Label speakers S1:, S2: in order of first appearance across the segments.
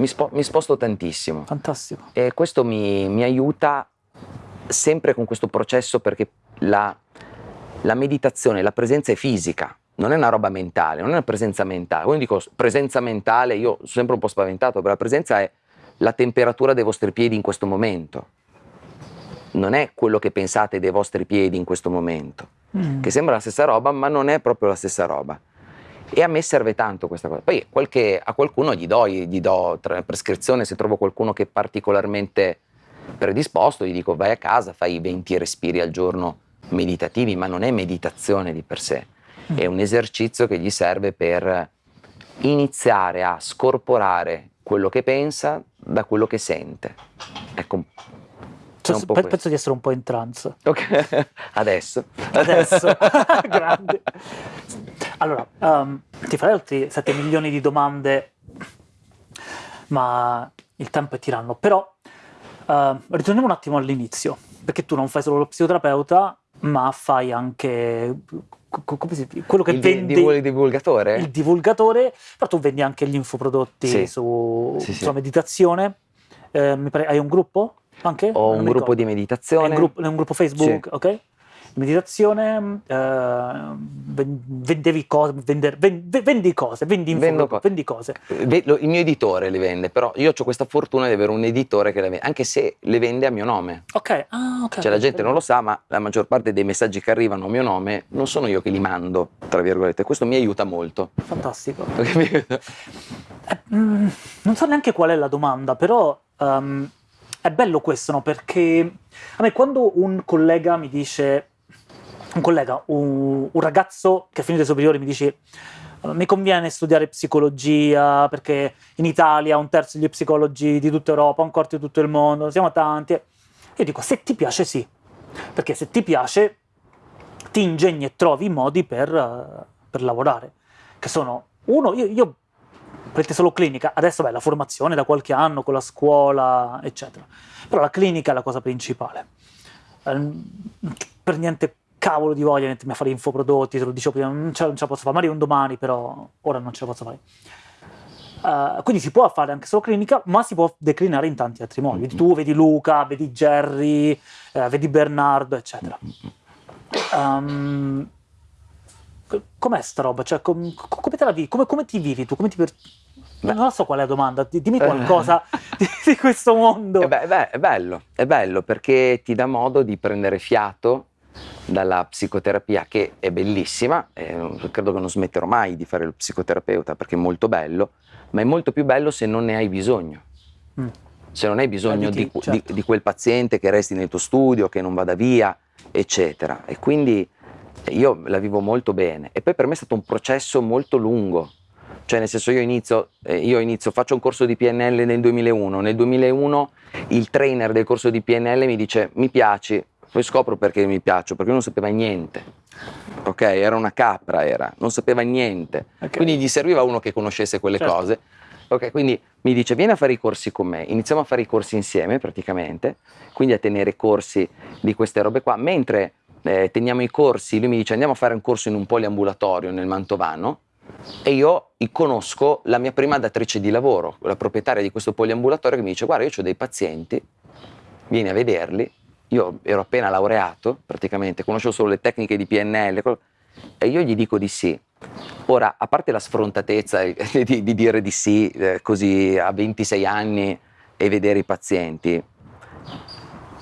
S1: mi, spo mi sposto tantissimo.
S2: Fantastico.
S1: E questo mi, mi aiuta sempre con questo processo perché la, la meditazione, la presenza è fisica, non è una roba mentale, non è una presenza mentale. Quando dico presenza mentale, io sono sempre un po' spaventato, perché la presenza è la temperatura dei vostri piedi in questo momento. Non è quello che pensate dei vostri piedi in questo momento, mm. che sembra la stessa roba, ma non è proprio la stessa roba. E a me serve tanto questa cosa. Poi qualche, a qualcuno gli do, gli do prescrizione, se trovo qualcuno che è particolarmente predisposto, gli dico vai a casa, fai 20 respiri al giorno meditativi, ma non è meditazione di per sé, è un esercizio che gli serve per iniziare a scorporare quello che pensa da quello che sente. Ecco,
S2: cioè, penso questo. di essere un po' in trance.
S1: Ok, adesso.
S2: Adesso, grande. Allora, um, ti farei altri 7 milioni di domande, ma il tempo è tiranno. Però uh, ritorniamo un attimo all'inizio, perché tu non fai solo lo psicoterapeuta, ma fai anche quello che
S1: il
S2: vendi
S1: il divulgatore?
S2: il divulgatore però tu vendi anche gli infoprodotti sì. su, sì, sulla meditazione. Eh, pare, hai un gruppo anche?
S1: ho un gruppo di meditazione.
S2: È un gruppo, è un gruppo Facebook ok meditazione, eh, vendevi cose, vender, vendi cose, vendi, info, co vendi cose.
S1: Il mio editore le vende, però io ho questa fortuna di avere un editore che le vende, anche se le vende a mio nome.
S2: Ok, ah, ok.
S1: Cioè la gente non lo sa, ma la maggior parte dei messaggi che arrivano a mio nome non sono io che li mando, tra virgolette. Questo mi aiuta molto.
S2: Fantastico. eh, mm, non so neanche qual è la domanda, però... Um, è bello questo, no? Perché a me quando un collega mi dice un collega, un, un ragazzo che ha finito i superiori mi dice mi conviene studiare psicologia perché in Italia un terzo degli psicologi di tutta Europa, un quarto di tutto il mondo, siamo tanti. Io dico, se ti piace sì, perché se ti piace ti ingegni e trovi i modi per, per lavorare, che sono, uno, io, io prendete solo clinica, adesso beh, la formazione da qualche anno con la scuola, eccetera, però la clinica è la cosa principale. Ehm, per niente cavolo di voglia di mettermi a fare infoprodotti, te lo dicevo prima, non ce, non ce la posso fare, magari un domani, però ora non ce la posso fare. Uh, quindi si può fare anche solo clinica, ma si può declinare in tanti altri modi. Vedi tu, vedi Luca, vedi Jerry, uh, vedi Bernardo, eccetera. Um, com'è sta roba? Cioè, com, come te la vivi? Come, come ti vivi tu? Come ti per... Non so qual è la domanda, dimmi qualcosa di, di, questo mondo.
S1: Eh beh, beh, è bello, è bello perché ti dà modo di prendere fiato dalla psicoterapia che è bellissima, eh, credo che non smetterò mai di fare lo psicoterapeuta perché è molto bello, ma è molto più bello se non ne hai bisogno. Mm. Se non hai bisogno di, di, certo. di, di, quel paziente che resti nel tuo studio, che non vada via, eccetera. E quindi eh, io la vivo molto bene. E poi per me è stato un processo molto lungo. Cioè nel senso io inizio, eh, io inizio, faccio un corso di PNL nel 2001, nel 2001 il trainer del corso di PNL mi dice mi piaci, poi scopro perché mi piaccio, perché non sapeva niente. Ok, era una capra, era, non sapeva niente. Okay. Quindi gli serviva uno che conoscesse quelle certo. cose. Ok, quindi mi dice vieni a fare i corsi con me. Iniziamo a fare i corsi insieme praticamente, quindi a tenere corsi di queste robe qua. Mentre eh, teniamo i corsi, lui mi dice andiamo a fare un corso in un poliambulatorio nel Mantovano e io conosco la mia prima datrice di lavoro, la proprietaria di questo poliambulatorio che mi dice guarda io ho dei pazienti, vieni a vederli io ero appena laureato, praticamente, conoscevo solo le tecniche di PNL, e io gli dico di sì. Ora, a parte la sfrontatezza di, di dire di sì eh, così a 26 anni e vedere i pazienti,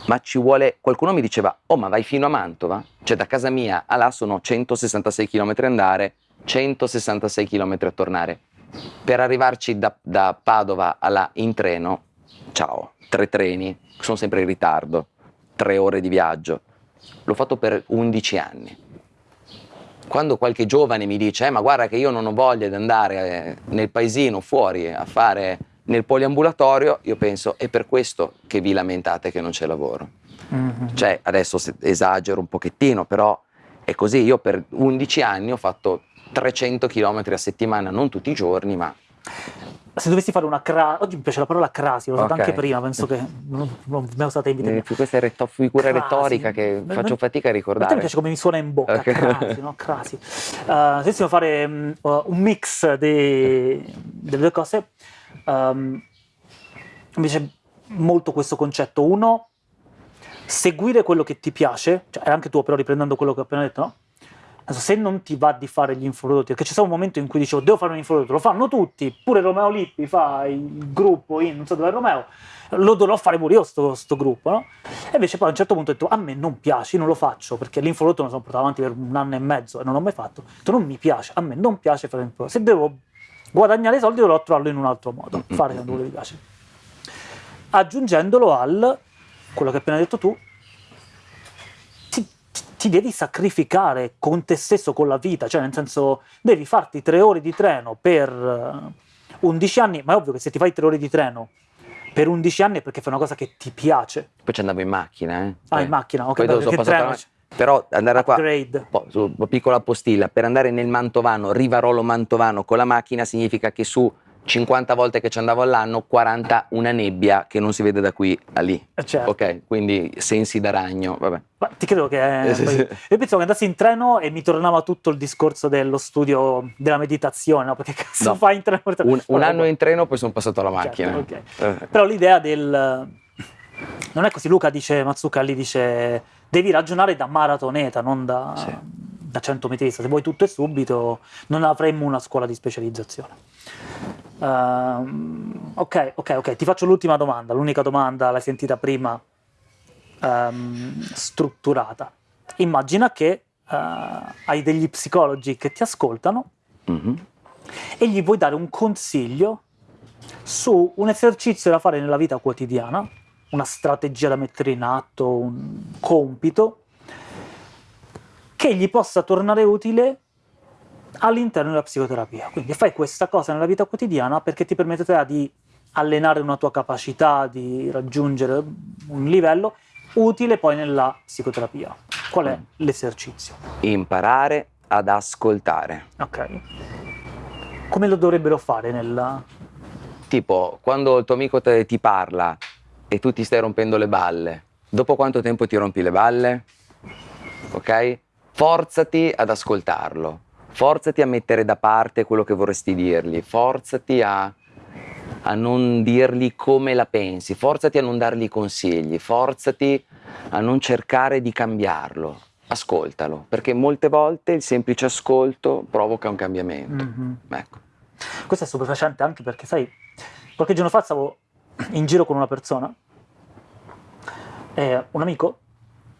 S1: ma ci vuole, qualcuno mi diceva, oh ma vai fino a Mantova? Cioè da casa mia a là sono 166 km andare, 166 km a tornare. Per arrivarci da, da Padova a là in treno, ciao, tre treni, sono sempre in ritardo tre ore di viaggio. L'ho fatto per 11 anni. Quando qualche giovane mi dice, eh, ma guarda che io non ho voglia di andare eh, nel paesino fuori a fare nel poliambulatorio, io penso, è per questo che vi lamentate che non c'è lavoro. Mm -hmm. Cioè, adesso esagero un pochettino, però è così. Io per 11 anni ho fatto 300 km a settimana, non tutti i giorni, ma
S2: se dovessi fare una crasi, oggi mi piace la parola crasi, l'ho usata okay. anche prima, penso che non, non mi è usata in
S1: vita Questa è figura crasi. retorica che Beh, faccio fatica a ricordare. A
S2: me piace come mi suona in bocca, okay. crasi, no? crasi. Uh, se dovessimo fare um, un mix delle due cose, um, invece molto questo concetto. Uno, seguire quello che ti piace, cioè anche tu però riprendendo quello che ho appena detto, no? Se non ti va di fare gli infoprodotti, perché c'è stato un momento in cui dicevo devo fare un infoprodotto, lo fanno tutti, pure Romeo Lippi fa il gruppo in non so dove è Romeo, lo dovrò fare pure io sto, sto gruppo, no? E invece poi a un certo punto ho detto a me non piace, non lo faccio, perché l'infoprodotto me lo sono portato avanti per un anno e mezzo e non l'ho mai fatto, detto non mi piace, a me non piace fare l'infoprodotto, se devo guadagnare soldi dovrò trovarlo in un altro modo, fare quello che mi piace. Aggiungendolo al, quello che hai appena detto tu, ti devi sacrificare con te stesso, con la vita, cioè nel senso devi farti tre ore di treno per 11 anni, ma è ovvio che se ti fai tre ore di treno per 11 anni è perché fai una cosa che ti piace.
S1: Poi ci andavo in macchina, eh?
S2: Ah, in macchina, ok.
S1: Poi dopo treno... Però andare
S2: Upgrade.
S1: qua, su, piccola postilla, per andare nel Mantovano, Rivarolo Mantovano con la macchina significa che su 50 volte che ci andavo all'anno, 40 una nebbia che non si vede da qui a lì.
S2: Eh, certo.
S1: Ok, quindi sensi da ragno, vabbè.
S2: Ma ti credo che... Eh, sì, sì. Io pensavo che andassi in treno e mi tornava tutto il discorso dello studio della meditazione, no? Perché cazzo no. fai in treno?
S1: Un, un anno in treno, poi sono passato alla
S2: certo,
S1: macchina.
S2: Certo, okay. eh. Però l'idea del... Non è così, Luca dice, Mazzucca lì dice, devi ragionare da maratoneta, non da... Sì da 100 metrista, se vuoi tutto e subito non avremmo una scuola di specializzazione. Uh, ok, ok, ok, ti faccio l'ultima domanda, l'unica domanda l'hai sentita prima, um, strutturata. Immagina che uh, hai degli psicologi che ti ascoltano mm-hmm. e gli vuoi dare un consiglio su un esercizio da fare nella vita quotidiana, una strategia da mettere in atto, un compito che gli possa tornare utile all'interno della psicoterapia. Quindi fai questa cosa nella vita quotidiana perché ti permetterà di allenare una tua capacità di raggiungere un livello utile poi nella psicoterapia. Qual è mm. l'esercizio?
S1: Imparare ad ascoltare.
S2: Ok. Come lo dovrebbero fare nella...
S1: Tipo, quando il tuo amico te, ti parla e tu ti stai rompendo le balle, dopo quanto tempo ti rompi le balle? Ok? forzati ad ascoltarlo, forzati a mettere da parte quello che vorresti dirgli, forzati a, a non dirgli come la pensi, forzati a non dargli consigli, forzati a non cercare di cambiarlo, ascoltalo, perché molte volte il semplice ascolto provoca un cambiamento. Mm-hmm. Ecco.
S2: Questo è stupefacente anche perché, sai, qualche giorno fa stavo in giro con una persona, eh, un amico,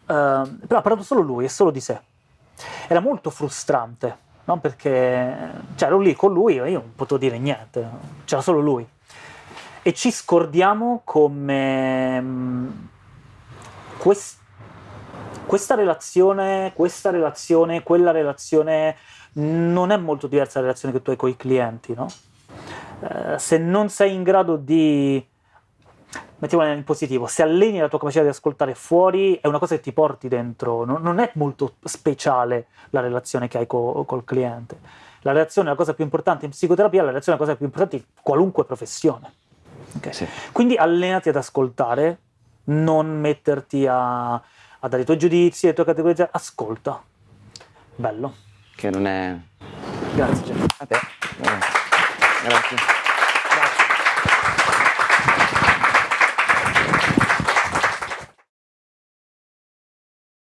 S2: eh, però ha parlato solo lui e solo di sé era molto frustrante, no? perché cioè, lì con lui e io non potevo dire niente, c'era solo lui. E ci scordiamo come mm, quest, questa relazione, questa relazione, quella relazione non è molto diversa dalla relazione che tu hai con i clienti, no? Eh, se non sei in grado di mettiamola in positivo, se alleni la tua capacità di ascoltare fuori è una cosa che ti porti dentro, non, non è molto speciale la relazione che hai co, col cliente. La relazione è la cosa più importante in psicoterapia, la relazione è la cosa più importante in qualunque professione. Okay? Sì. Quindi allenati ad ascoltare, non metterti a, a dare i tuoi giudizi, le tue categorie, ascolta. Bello.
S1: Che non è...
S2: Grazie.
S1: A te. Grazie.